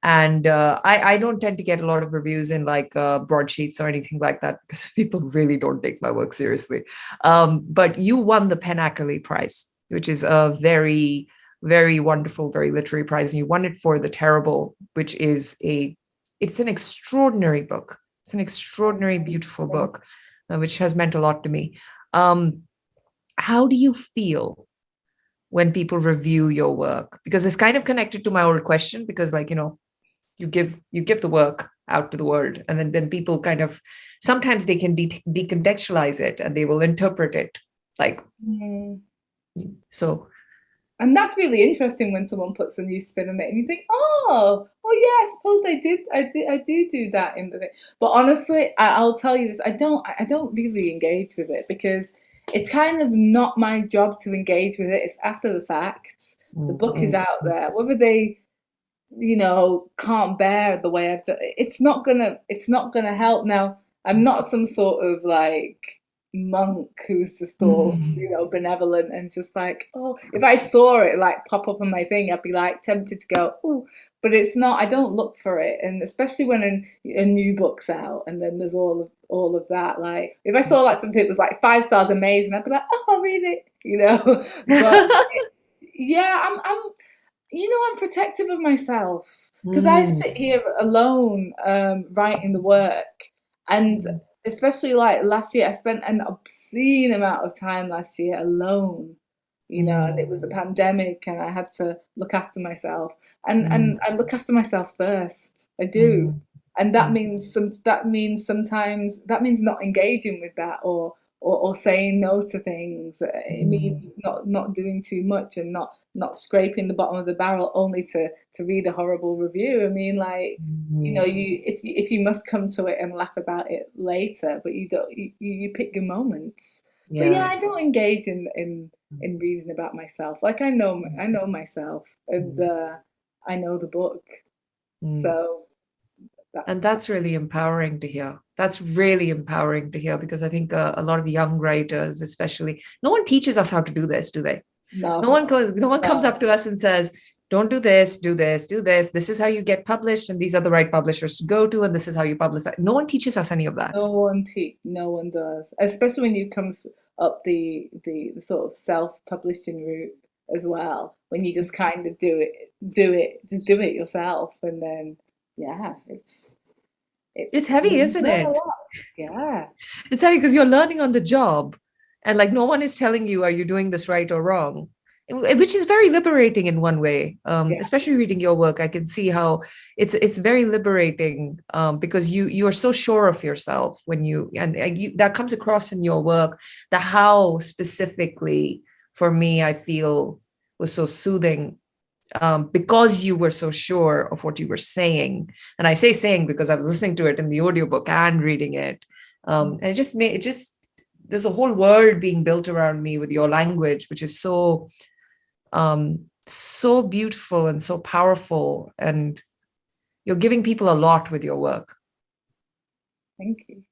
And uh, I, I don't tend to get a lot of reviews in like uh, broadsheets or anything like that because people really don't take my work seriously. Um, but you won the PEN Ackerley Prize, which is a very very wonderful, very literary prize. And you won it for The Terrible, which is a, it's an extraordinary book. It's an extraordinary, beautiful book, uh, which has meant a lot to me. Um, how do you feel when people review your work? Because it's kind of connected to my old question, because like, you know, you give you give the work out to the world and then, then people kind of sometimes they can de decontextualize it and they will interpret it like mm. so and that's really interesting when someone puts a new spin on it and you think, oh, oh yeah, I suppose I did, I did, I do do that in the thing. But honestly, I, will tell you this, I don't, I don't really engage with it because it's kind of not my job to engage with it. It's after the fact. The book is out mm-hmm. there. Whether they, you know, can't bear the way I've done, it's not gonna, it's not gonna help. Now, I'm not some sort of like monk who's just all mm. you know benevolent and just like oh if i saw it like pop up on my thing i'd be like tempted to go oh but it's not i don't look for it. And especially when a, a, new book's out and then there's all of all of that like if i saw like something that was like five stars amazing i'd be like oh i'll read it you know? But yeah i'm i'm you know i'm protective of myself. Because mm. i sit here alone um writing the work and mm especially like last year, I spent an obscene amount of time last year alone. You know, and it was a mm. pandemic, and I had to look after myself, and mm. and I look after myself first. I do, mm. and that mm. means some. That means sometimes that means not engaging with that, or or, or saying no to things. It means not not doing too much and not not scraping the bottom of the barrel only to to read a horrible review. I mean, like you know, you if you if you must come to it and laugh about it later, but you don't you, you pick your moments. Yeah. But yeah, I don't engage in in in reading about myself. Like I know I know myself and uh, I know the book. Mm. So and that's really empowering to hear that's really empowering to hear because i think uh, a lot of young writers especially no one teaches us how to do this do they no, no one goes no one comes up to us and says don't do this do this do this this is how you get published and these are the right publishers to go to and this is how you publish no one teaches us any of that no one te- no one does. Especially when you come up the, the the sort of self-publishing route as well. When you just kind of do it do it just do it yourself and then yeah, it's It's it's heavy, isn't it? Yeah. it's heavy because you're learning on the job and like no one is telling you are you doing this right or wrong which is very liberating in one way. Um, Yeah. especially reading your work i can see how it's it's very liberating um, because you you are so sure of yourself when you and, and you, that comes across in your work the how specifically for me i feel was so soothing um, because you were so sure of what you were saying. And i say saying because i was listening to it in the audiobook and reading it. Um, and it just made it just there's a whole world being built around me with your language which is so um so beautiful and so powerful and you're giving people a lot with your work. Thank you.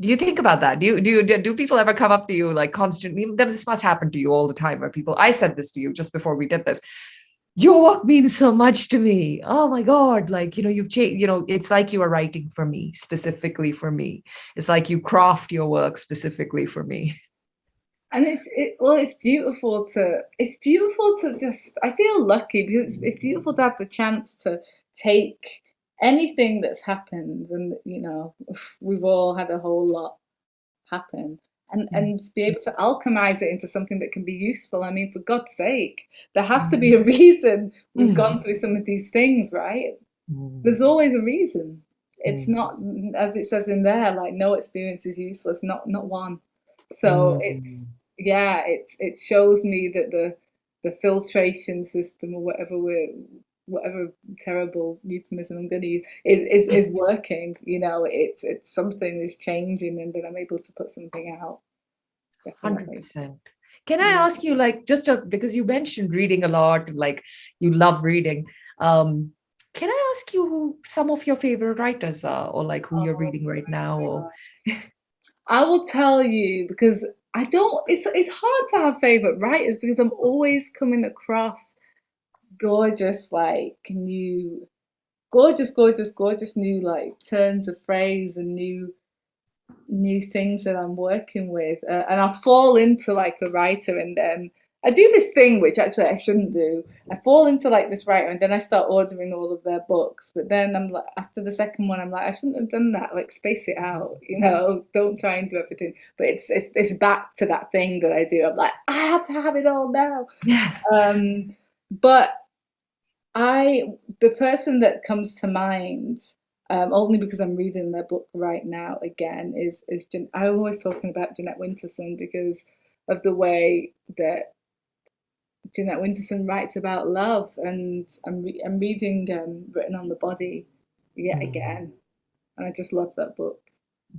do you think about that? Do you do you, do people ever come up to you like constantly? This must happen to you all the time where people i said this to you just before we did this your work means so much to me. Oh my god like you know you've changed you know it's like you are writing for me specifically for me. It's like you craft your work specifically for me. And it's it, well, it's beautiful to it's beautiful to just I feel lucky because it's, it's beautiful to have the chance to take anything that's happened and you know we've all had a whole lot happen and Mm. and be able to alchemize it into something that can be useful. I mean, for God's sake, there has to be a reason we've gone through some of these things, right? There's always a reason. It's Mm. not as it says in there, like no experience is useless, not not one. So it's yeah, it's it shows me that the the filtration system or whatever we're whatever terrible euphemism I'm going to use is is is working. You know, it's it's something is changing, and then I'm able to put something out. 100%. Can I ask you, like, just a, because you mentioned reading a lot, like you love reading. Um, can I ask you who some of your favorite writers are, or like who you're Oh reading right now? Or. I will tell you because I don't. It's it's hard to have favorite writers because I'm always coming across gorgeous, like new, gorgeous, gorgeous, gorgeous new like turns of phrase and new new things that I'm working with, uh, and I'll fall into like a writer, and then I do this thing which actually I shouldn't do. I fall into like this writer, and then I start ordering all of their books. But then I'm like, after the second one, I'm like, I shouldn't have done that. Like, space it out, you know. Don't try and do everything. But it's it's it's back to that thing that I do. I'm like, I have to have it all now. yeah, Um, but I, the person that comes to mind, um, only because I'm reading their book right now again, is is Jan- I'm always talking about Jeanette Winterson because of the way that Jeanette Winterson writes about love, and I'm re- I'm reading um, Written on the Body yet Mm. again, and I just love that book.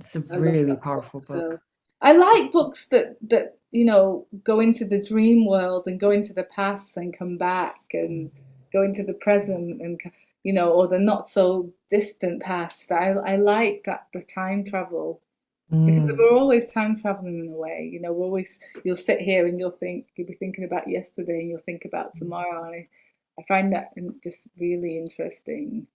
it's a I really powerful book. book. So I like books that that you know go into the dream world and go into the past and come back and go into the present and you know or the not so distant past. I I like that the time travel because Mm. we're always time traveling in a way. You know, we're always you'll sit here and you'll think you'll be thinking about yesterday and you'll think about tomorrow and I, I find that just really interesting.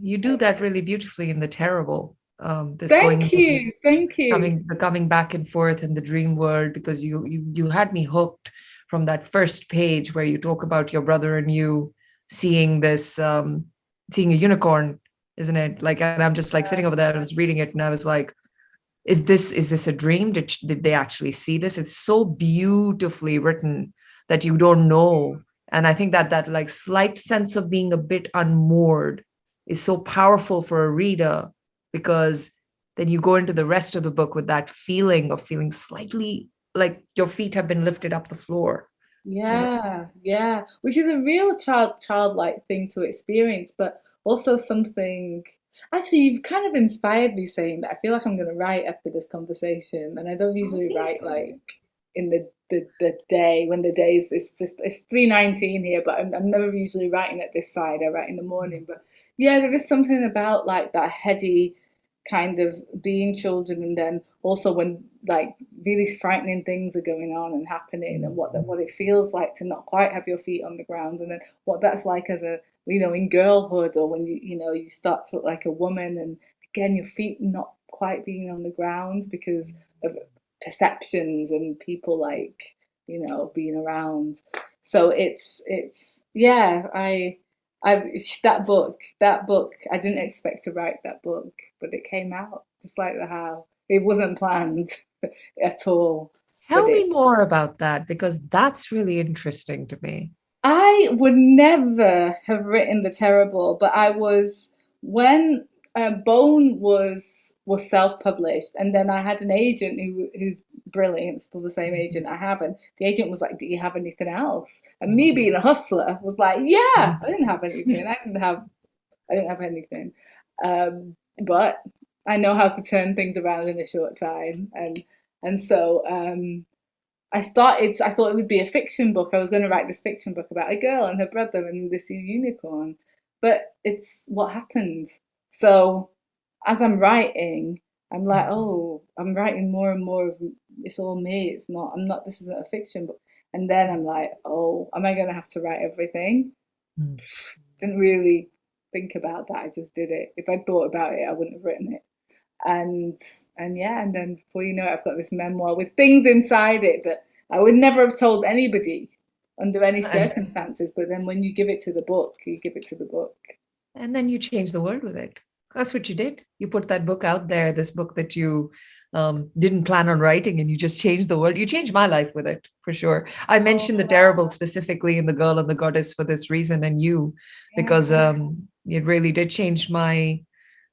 You do that really beautifully in the terrible. Um, this going Thank you, thank you. coming the coming back and forth in the dream world because you you you had me hooked from that first page where you talk about your brother and you seeing this um seeing a unicorn isn't it? Like and i'm just like sitting over there i was reading it and i was like is this is this a dream? Did, did they actually see this? It's so beautifully written that you don't know. And i think that that like slight sense of being a bit unmoored is so powerful for a reader because then you go into the rest of the book with that feeling of feeling slightly like your feet have been lifted up the floor. Yeah, yeah, which is a real child childlike thing to experience, but also something. Actually, you've kind of inspired me saying that. I feel like I'm going to write after this conversation, and I don't usually write like in the the, the day when the day is it's it's three nineteen here, but I'm, I'm never usually writing at this side. I write in the morning, but yeah, there is something about like that heady kind of being children and then also when like really frightening things are going on and happening and what mm-hmm. what it feels like to not quite have your feet on the ground and then what that's like as a you know in girlhood or when you you know you start to look like a woman and again your feet not quite being on the ground because mm-hmm. of perceptions and people like you know being around. So it's it's yeah i I that book, that book, I didn't expect to write that book, but it came out just like the how. It wasn't planned at all. Tell me more about that because that's really interesting to me. I would never have written The Terrible, but I was when uh, Bone was was self-published, and then I had an agent who who's brilliant, still the same agent I have, and the agent was like, "Do you have anything else?" And me being a hustler was like, "Yeah, I didn't have anything. I didn't have, I didn't have anything, um, but I know how to turn things around in a short time." And and so um, I started. I thought it would be a fiction book. I was going to write this fiction book about a girl and her brother and this unicorn, but it's what happened. So as I'm writing, I'm like, Mm-hmm. oh, I'm writing more and more of it's all me. It's not. I'm not. This isn't a fiction book. And then I'm like, oh, am I going to have to write everything? Mm. Didn't really think about that. I just did it. If I'd thought about it, I wouldn't have written it. And and yeah, and then before you know it, I've got this memoir with things inside it that I would never have told anybody under any circumstances. But then when you give it to the book, you give it to the book. And then you change the world with it. That's what you did. You put that book out there, this book that you um, didn't plan on writing, and you just changed the world. You changed my life with it, for sure. I mentioned Oh, The Terrible specifically in The Girl and the Goddess for this reason, and you, because um, it really did change my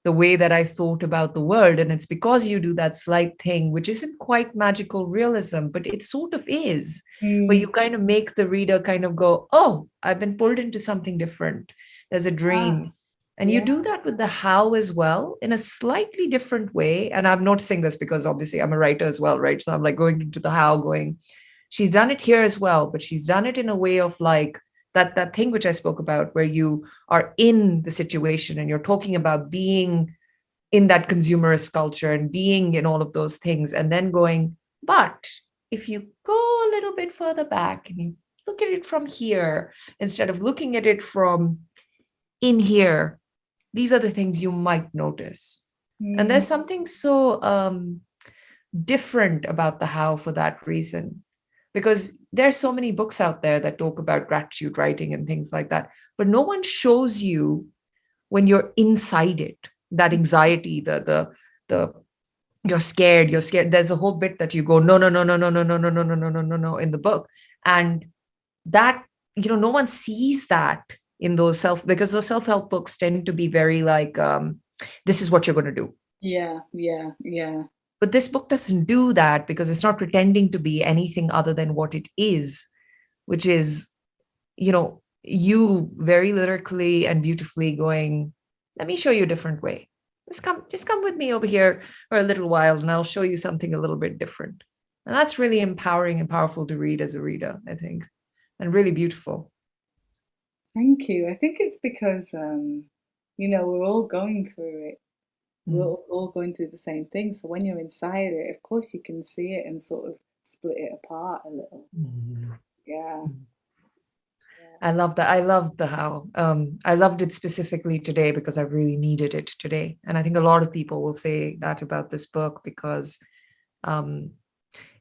the way that I thought about the world. And it's because you do that slight thing, which isn't quite magical realism, but it sort of is, where Mm. you kind of make the reader kind of go, oh, I've been pulled into something different. There's a Ah, dream. And you do that with the how as well in a slightly different way. And I'm noticing this because obviously I'm a writer as well, right? So I'm like going into the how, going, she's done it here as well, but she's done it in a way of like that that thing which I spoke about, where you are in the situation and you're talking about being in that consumerist culture and being in all of those things, and then going, but if you go a little bit further back and you look at it from here instead of looking at it from in here, these are the things you might notice. And there's Mm. something so um, different about the how for that reason, because there's so many books out there that talk about gratitude writing and things like that, but no one shows you when you're inside it that anxiety, the the the you're scared, you're scared. There's a whole bit that you go no no no no no no no no no no no no no no in the book, and that you know no one sees that in those self because those self-help books tend to be very like um, this is what you're going to do Yeah, yeah, yeah. But this book doesn't do that because it's not pretending to be anything other than what it is which is you know you very lyrically and beautifully going let me show you a different way just come just come with me over here for a little while and i'll show you something a little bit different and that's really empowering and powerful to read as a reader i think and really beautiful Thank you. I think it's because um, you know, we're all going through it. We're Mm. all, all going through the same thing. So when you're inside it, of course you can see it and sort of split it apart a little. Yeah. I love that. I loved the how. Um, I loved it specifically today because I really needed it today. And I think a lot of people will say that about this book because um,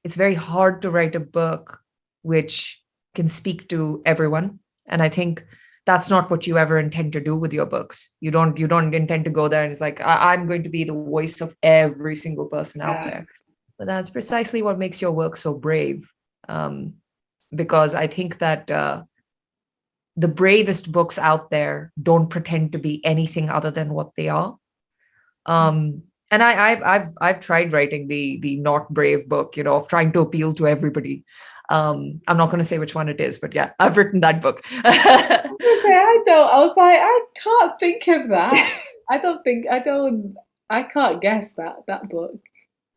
it's very hard to write a book which can speak to everyone. And I think that's not what you ever intend to do with your books. You don't. You don't intend to go there and it's like I- I'm going to be the voice of every single person out Yeah. there. But that's precisely what makes your work so brave. Um, because I think that. Uh, the bravest books out there don't pretend to be anything other than what they are. Um, and I, I've I've I've tried writing the the not brave book, you know, of trying to appeal to everybody. Um, I'm not going to say which one it is, but yeah, I've written that book. I, say, I don't. I was like, I can't think of that. I don't think I don't. I can't guess that that book.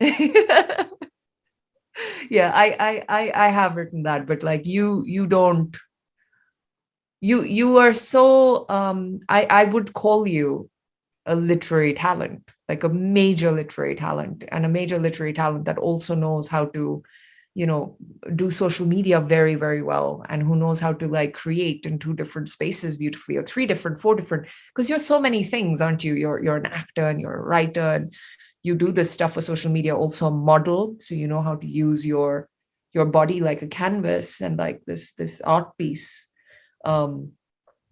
yeah, I, I I I have written that, but like you you don't. You you are so um I I would call you a literary talent, like a major literary talent, and a major literary talent that also knows how to you know do social media very very well and who knows how to like create in two different spaces beautifully or three different four different because you're so many things aren't you? You're you're an actor and you're a writer and you do this stuff for social media also a model so you know how to use your your body like a canvas and like this this art piece. Um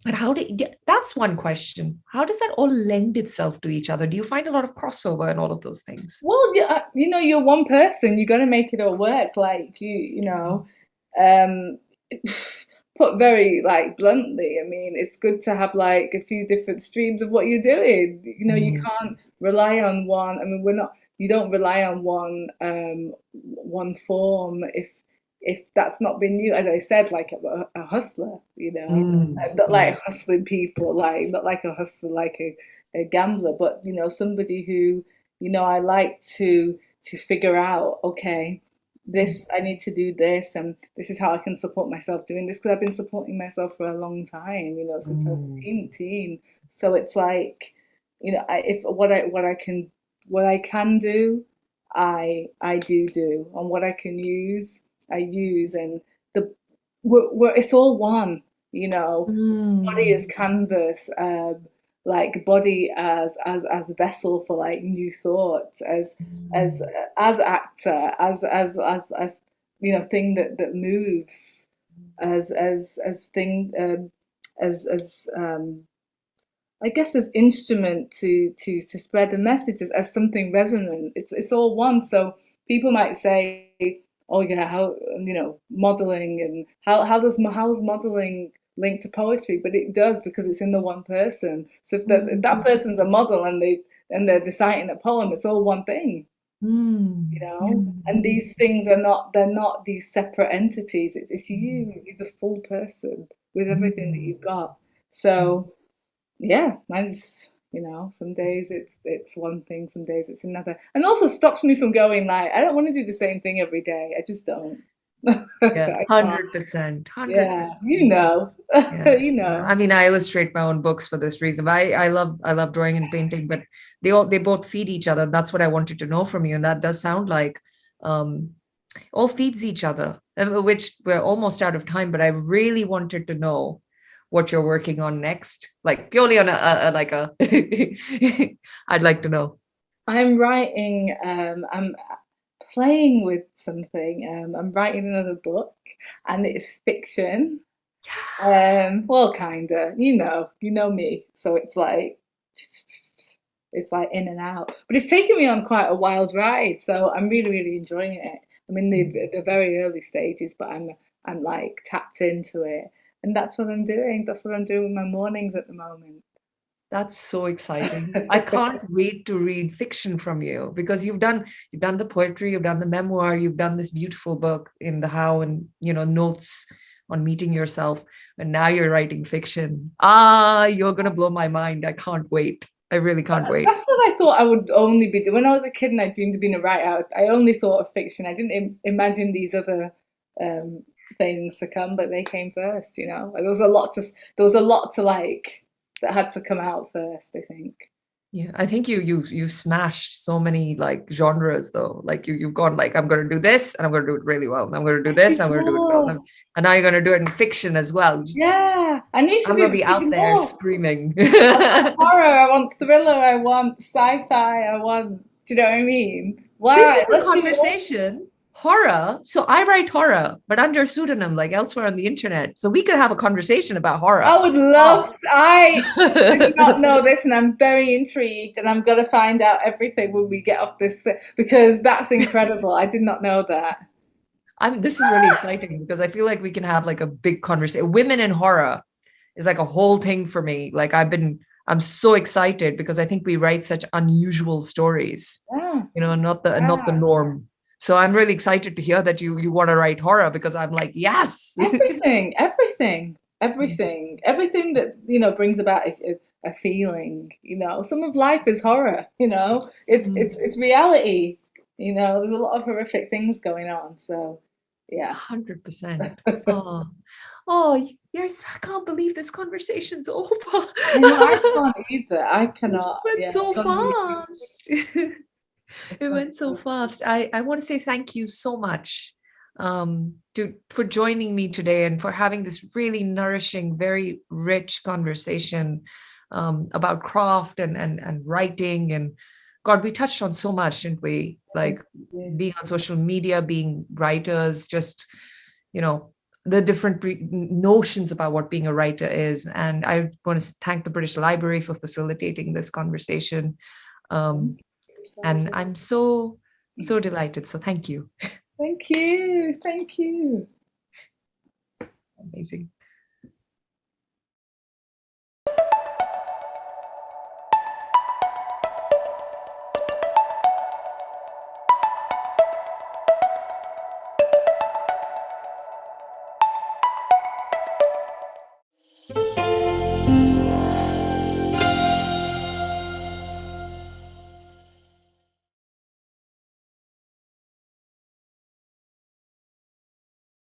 and how do that's one question. How does that all lend itself to each other? Do you find a lot of crossover and all of those things? Well yeah uh, you know you're one person. You got to make it all work. Like you you know um put very like bluntly i mean it's good to have like a few different streams of what you're doing. You know mm. you can't rely on one i mean we're not you don't rely on one um one form if if that's not been you, as I said, like a, a hustler, you know, mm. not like hustling people, like not like a hustler, like a, a gambler, but you know, somebody who, you know, I like to to figure out, okay, this I need to do this, and this is how I can support myself doing this because I've been supporting myself for a long time, you know, since mm. I was a mm. teen, teen. So it's like, you know, I, if what I what I can what I can do, I I do do, and what I can use I use, and the we're, we're, it's all one. You know, mm. body as canvas, um, like body as as as vessel for like new thoughts, as mm. as as actor, as as as as you know, thing that that moves, as as as thing um, as as um, I guess as instrument to to to spread the messages as something resonant. It's it's all one. So people might say, oh yeah, how you know modeling and how how does how's modeling linked to poetry? But it does because it's in the one person. So if, the, if that mm. person's a model and they and they're reciting a poem, it's all one thing. Mm. You know, mm. and these things are not they're not these separate entities. It's it's you, mm. you're the full person with everything that mm. you've got. So yeah, I just you know some days it's it's one thing some days it's another. And also stops me from going like i don't want to do the same thing every day i just don't. Yeah 100 percent yeah you know yeah. you know. I mean i illustrate my own books for this reason i i love i love drawing and painting but they all they both feed each other that's what i wanted to know from you and that does sound like um all feeds each other uh, which we're almost out of time but i really wanted to know what you're working on next? Like purely on a, a, a like a i'd like to know. I'm writing um i'm playing with something um i'm writing another book and it's fiction. Um well kinda you know you know me so it's like it's like in and out. But it's taken me on quite a wild ride so i'm really really enjoying it. I'm in the, mm. the very early stages but i'm i'm like tapped into it and that's what I'm doing. That's what I'm doing with my mornings at the moment. That's so exciting. I can't wait to read fiction from you because you've done you've done the poetry, you've done the memoir, you've done this beautiful book in the how and you know notes on meeting yourself and now you're writing fiction. Ah, you're going to blow my mind. I can't wait. I really can't wait. That's what I thought I would only be doing. When I was a kid and I dreamed of being a writer, I only thought of fiction. I didn't Im imagine these other um, things to come, but they came first. You know, there was a lot to there was a lot to like that had to come out first. I think. Yeah, I think you you you smashed so many like genres though. Like you you've gone like I'm going to do this and I'm going to do it really well. And I'm going to do this. I'm going to do it well. And now you're going to do it in fiction as well. Just, yeah, I need to. I'm to be out more. there screaming. I horror. I want thriller. I want sci-fi. I want. Do you know what I mean? Wow, this is a conversation horror? So i write horror but under a pseudonym like elsewhere on the internet. So we could have a conversation about horror. I would love oh. i did not know this and i'm very intrigued and i'm going to find out everything when we get off this because that's incredible. I did not know that. I'm this is really exciting because i feel like we can have like a big conversation women in horror is like a whole thing for me. Like i've been I'm so excited because I think we write such unusual stories, Yeah. you know, not the not the norm. So I'm really excited to hear that you you want to write horror because I'm like, yes. Everything, everything, everything, everything that, you know, brings about a, a, feeling, you know. Some of life is horror, you know. It's Mm. it's it's reality, you know. There's a lot of horrific things going on. So, yeah. Hundred percent. Oh, oh, yes! I can't believe this conversation's over. I know, I can't either. I It cannot. went Yeah, so it's gone really quick. fast. It went so so fast. I, I want to say thank you so much um, to for joining me today and for having this really nourishing, very rich conversation um, about craft and, and and writing and God, we touched on so much, didn't we? Like being on social media, being writers, just you know the different notions about what being a writer is. And I want to thank the British Library for facilitating this conversation. Um, and I'm so so delighted. So thank you. Thank you. Thank you. Amazing.